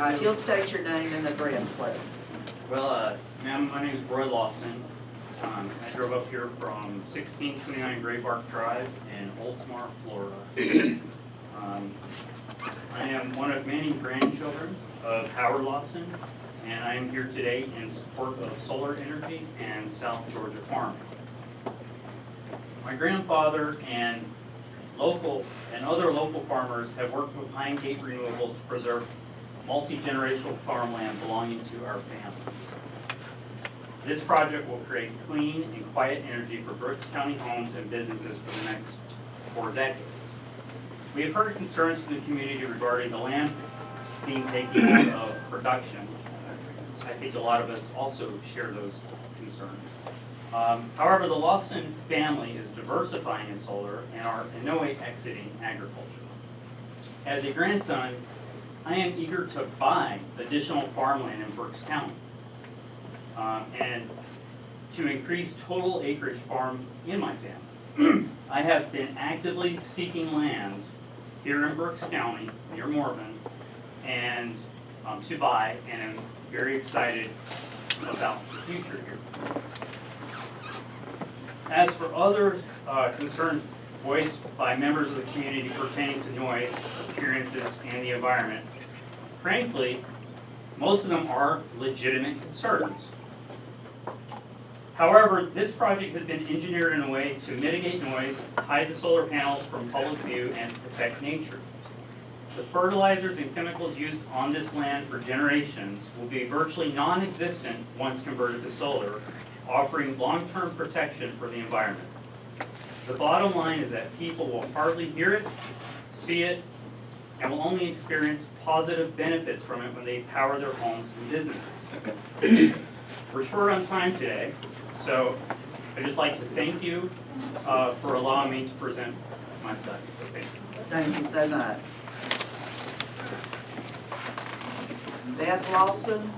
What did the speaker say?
Right, you'll state your name and address, please. Well, uh, ma'am, my name is Roy Lawson. Um, I drove up here from sixteen twenty-nine Gray Bark Drive in Oldsmar, Florida. Um, I am one of many grandchildren of Howard Lawson, and I am here today in support of solar energy and South Georgia farming. My grandfather and local, and other local farmers have worked with Pine Gate Renewables to preserve multi-generational farmland belonging to our families. This project will create clean and quiet energy for Brooks County homes and businesses for the next four decades. We have heard concerns from the community regarding the land being taken out of production. I think a lot of us also share those concerns. Um, However, the Lawson family is diversifying in solar and are in no way exiting agriculture. As a grandson, I am eager to buy additional farmland in Brooks County. um, and to increase total acreage farm in my family. I have been actively seeking land here in Brooks County, near Morven, and, um, to buy, and I'm very excited about the future here. As for other, uh, concerns voiced by members of the community pertaining to noise, appearances, and the environment, frankly, most of them are legitimate concerns. However, this project has been engineered in a way to mitigate noise, hide the solar panels from public view, and protect nature. The fertilizers and chemicals used on this land for generations will be virtually non-existent once converted to solar, offering long-term protection for the environment. The bottom line is that people will hardly hear it, see it, and will only experience positive benefits from it when they power their homes and businesses. We're short on time today, so I'd just like to thank you uh, for allowing me to present my side. So Thank you. Thank you so much. Beth Lawson,